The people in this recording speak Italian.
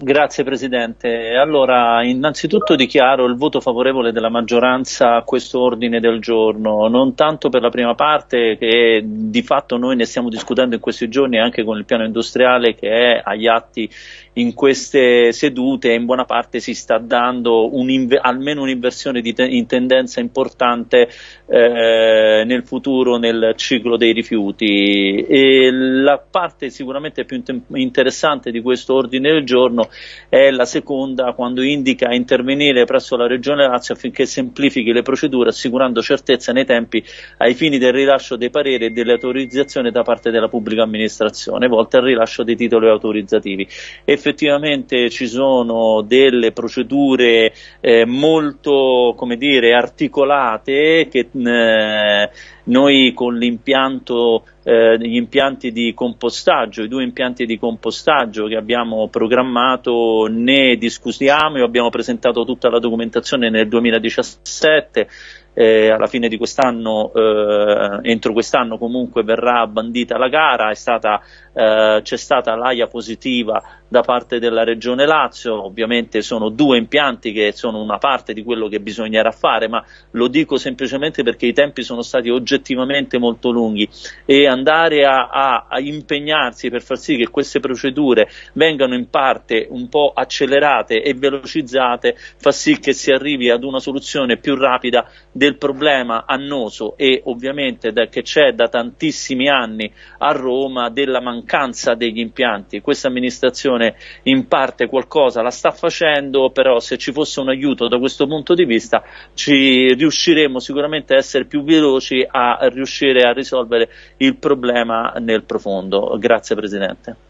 Grazie Presidente. Allora, innanzitutto dichiaro il voto favorevole della maggioranza a questo ordine del giorno, non tanto per la prima parte che di fatto noi ne stiamo discutendo in questi giorni anche con il piano industriale che è agli atti in queste sedute e in buona parte si sta dando un almeno un'inversione in tendenza importante eh, nel futuro nel ciclo dei rifiuti. E la parte sicuramente più interessante di questo ordine del giorno è la seconda quando indica intervenire presso la Regione Lazio affinché semplifichi le procedure assicurando certezza nei tempi ai fini del rilascio dei pareri e delle autorizzazioni da parte della pubblica amministrazione volte al rilascio dei titoli autorizzativi. Effettivamente ci sono delle procedure eh, molto come dire, articolate che eh, noi con l'impianto, eh, gli impianti di compostaggio, i due impianti di compostaggio che abbiamo programmato ne discutiamo e abbiamo presentato tutta la documentazione nel 2017 eh, alla fine di quest'anno, eh, entro quest'anno comunque verrà bandita la gara, stata, eh, c'è stata l'AIA positiva da parte della Regione Lazio, ovviamente sono due impianti che sono una parte di quello che bisognerà fare, ma lo dico semplicemente perché i tempi sono stati oggettivamente molto lunghi. E andare a, a, a impegnarsi per far sì che queste procedure vengano in parte un po' accelerate e velocizzate fa sì che si arrivi ad una soluzione più rapida del del problema annoso e ovviamente da, che c'è da tantissimi anni a Roma della mancanza degli impianti. Questa amministrazione in parte qualcosa la sta facendo, però se ci fosse un aiuto da questo punto di vista ci riusciremo sicuramente a essere più veloci a riuscire a risolvere il problema nel profondo. Grazie Presidente.